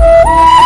Música